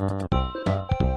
ピッ!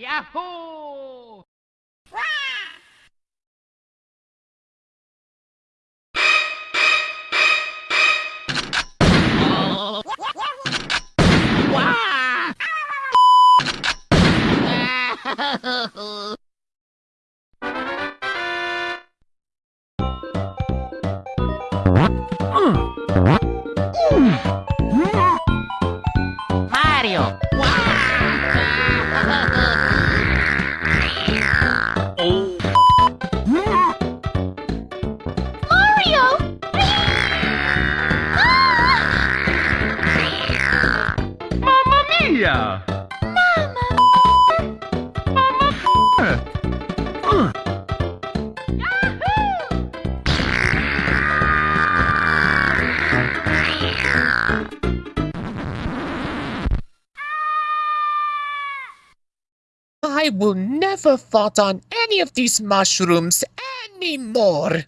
Yahoo! Mario! I will never fart on any of these mushrooms anymore.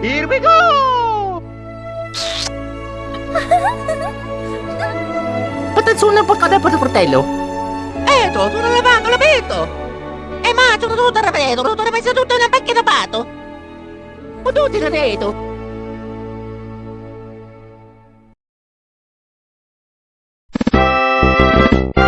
Here we go! Attenzione, porcate per il fratello! Eto, sto lavando la petto! E ma tu sono tutta la petto, sono tutta messa tutta una pecchia da pato! Ma tutti la petto! Thank